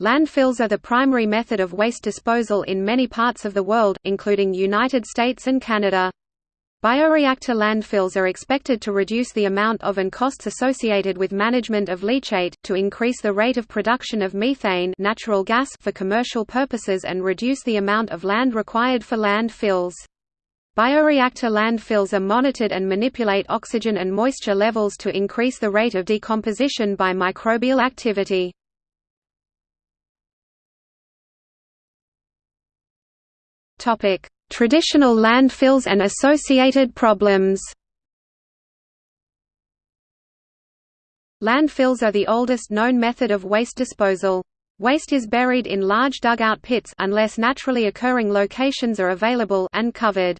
Landfills are the primary method of waste disposal in many parts of the world, including United States and Canada. Bioreactor landfills are expected to reduce the amount of and costs associated with management of leachate, to increase the rate of production of methane natural gas for commercial purposes and reduce the amount of land required for landfills. Bioreactor landfills are monitored and manipulate oxygen and moisture levels to increase the rate of decomposition by microbial activity. Topic: Traditional landfills and associated problems. Landfills are the oldest known method of waste disposal. Waste is buried in large dugout pits unless naturally occurring locations are available and covered.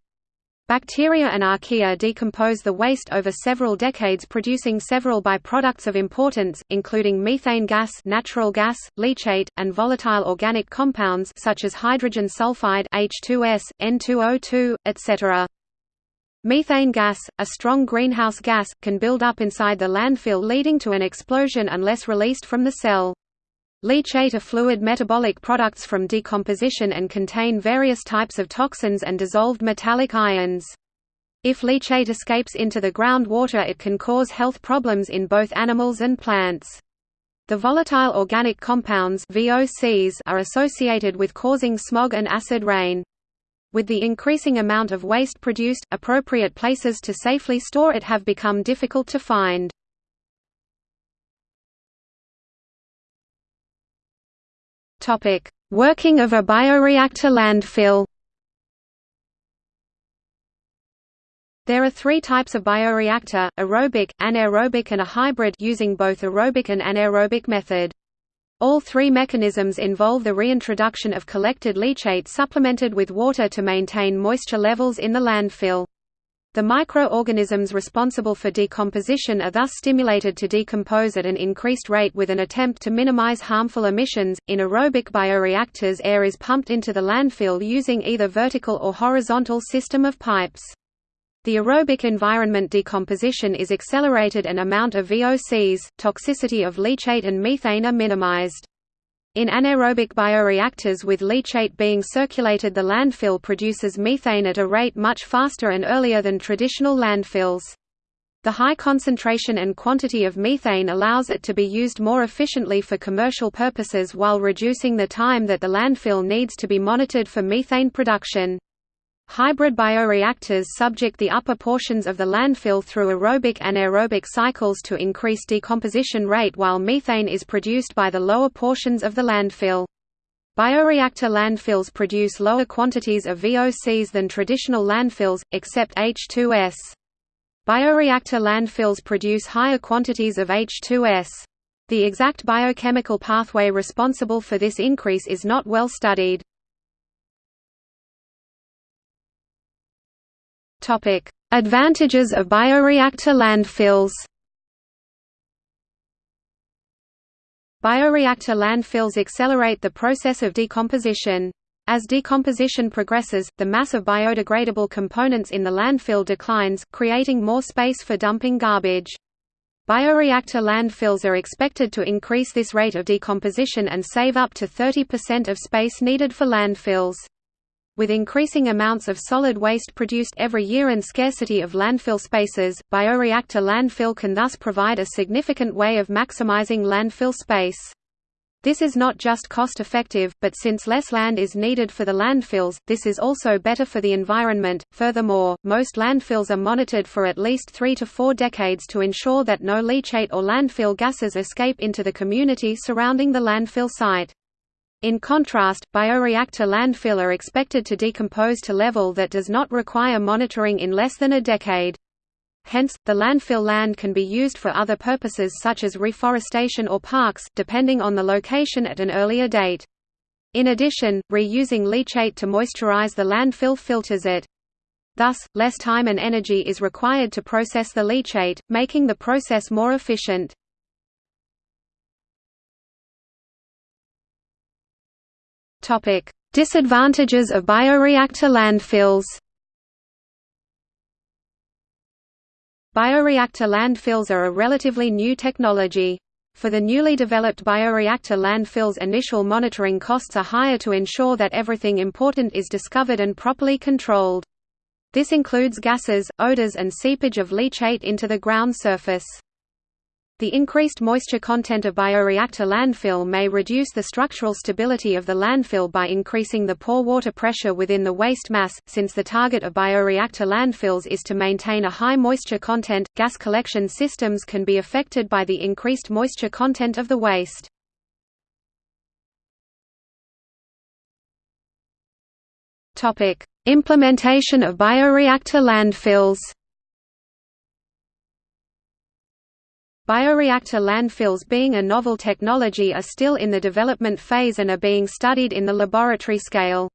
Bacteria and archaea decompose the waste over several decades producing several byproducts of importance, including methane gas natural gas, leachate, and volatile organic compounds such as hydrogen sulfide H2S, N2O2, etc. Methane gas, a strong greenhouse gas, can build up inside the landfill leading to an explosion unless released from the cell. Leachate are fluid metabolic products from decomposition and contain various types of toxins and dissolved metallic ions. If leachate escapes into the groundwater it can cause health problems in both animals and plants. The volatile organic compounds VOCs are associated with causing smog and acid rain. With the increasing amount of waste produced, appropriate places to safely store it have become difficult to find. Topic: Working of a bioreactor landfill. There are three types of bioreactor, aerobic, anaerobic and a hybrid using both aerobic and anaerobic method. All three mechanisms involve the reintroduction of collected leachate supplemented with water to maintain moisture levels in the landfill. The microorganisms responsible for decomposition are thus stimulated to decompose at an increased rate with an attempt to minimize harmful emissions. In aerobic bioreactors, air is pumped into the landfill using either vertical or horizontal system of pipes. The aerobic environment decomposition is accelerated and amount of VOCs, toxicity of leachate and methane are minimized. In anaerobic bioreactors with leachate being circulated the landfill produces methane at a rate much faster and earlier than traditional landfills. The high concentration and quantity of methane allows it to be used more efficiently for commercial purposes while reducing the time that the landfill needs to be monitored for methane production. Hybrid bioreactors subject the upper portions of the landfill through aerobic and anaerobic cycles to increase decomposition rate while methane is produced by the lower portions of the landfill. Bioreactor landfills produce lower quantities of VOCs than traditional landfills, except H2S. Bioreactor landfills produce higher quantities of H2S. The exact biochemical pathway responsible for this increase is not well studied. Topic: Advantages of bioreactor landfills. Bioreactor landfills accelerate the process of decomposition. As decomposition progresses, the mass of biodegradable components in the landfill declines, creating more space for dumping garbage. Bioreactor landfills are expected to increase this rate of decomposition and save up to 30% of space needed for landfills. With increasing amounts of solid waste produced every year and scarcity of landfill spaces, bioreactor landfill can thus provide a significant way of maximizing landfill space. This is not just cost-effective, but since less land is needed for the landfills, this is also better for the environment. Furthermore, most landfills are monitored for at least 3 to 4 decades to ensure that no leachate or landfill gases escape into the community surrounding the landfill site. In contrast, bioreactor landfill are expected to decompose to level that does not require monitoring in less than a decade. Hence, the landfill land can be used for other purposes such as reforestation or parks, depending on the location at an earlier date. In addition, reusing leachate to moisturize the landfill filters it. Thus, less time and energy is required to process the leachate, making the process more efficient. Topic: Disadvantages of bioreactor landfills. Bioreactor landfills are a relatively new technology. For the newly developed bioreactor landfills initial monitoring costs are higher to ensure that everything important is discovered and properly controlled. This includes gases, odors and seepage of leachate into the ground surface. The increased moisture content of bioreactor landfill may reduce the structural stability of the landfill by increasing the pore water pressure within the waste mass. Since the target of bioreactor landfills is to maintain a high moisture content, gas collection systems can be affected by the increased moisture content of the waste. Topic: Implementation of bioreactor landfills. Bioreactor landfills being a novel technology are still in the development phase and are being studied in the laboratory scale.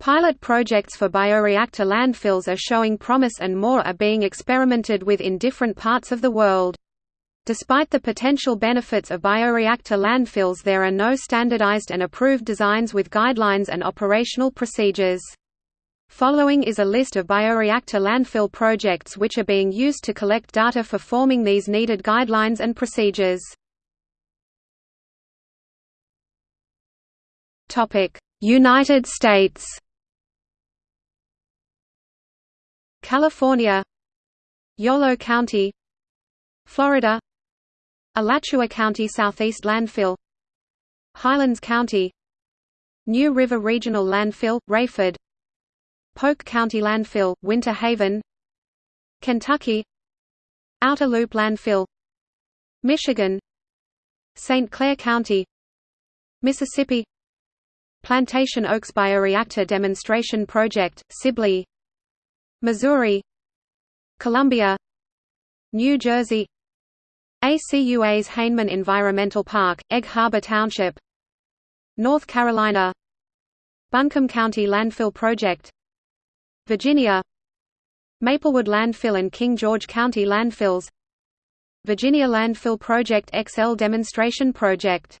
Pilot projects for bioreactor landfills are showing promise and more are being experimented with in different parts of the world. Despite the potential benefits of bioreactor landfills there are no standardized and approved designs with guidelines and operational procedures. Following is a list of bioreactor landfill projects which are being used to collect data for forming these needed guidelines and procedures. United States. California. Yolo County. Florida. Alachua County Southeast Landfill. Highlands County. New River Regional Landfill, Raiford Polk County Landfill, Winter Haven Kentucky Outer Loop Landfill Michigan St. Clair County Mississippi Plantation Oaks Bioreactor Demonstration Project, Sibley Missouri Columbia New Jersey ACUA's Haneman Environmental Park, Egg Harbor Township North Carolina Buncombe County Landfill Project Virginia Maplewood Landfill and King George County Landfills Virginia Landfill Project XL Demonstration Project.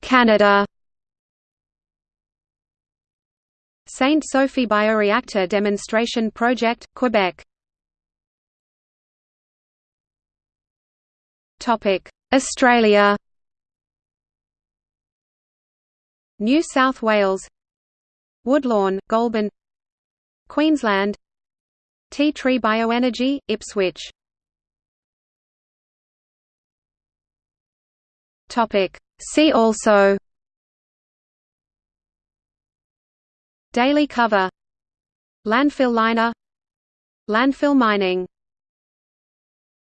Canada. Saint Sophie Bioreactor Demonstration Project, Quebec. Australia New South Wales Woodlawn, Goulburn Queensland Ti Tree Bioenergy, Ipswich. See also Daily cover. Landfill liner. Landfill mining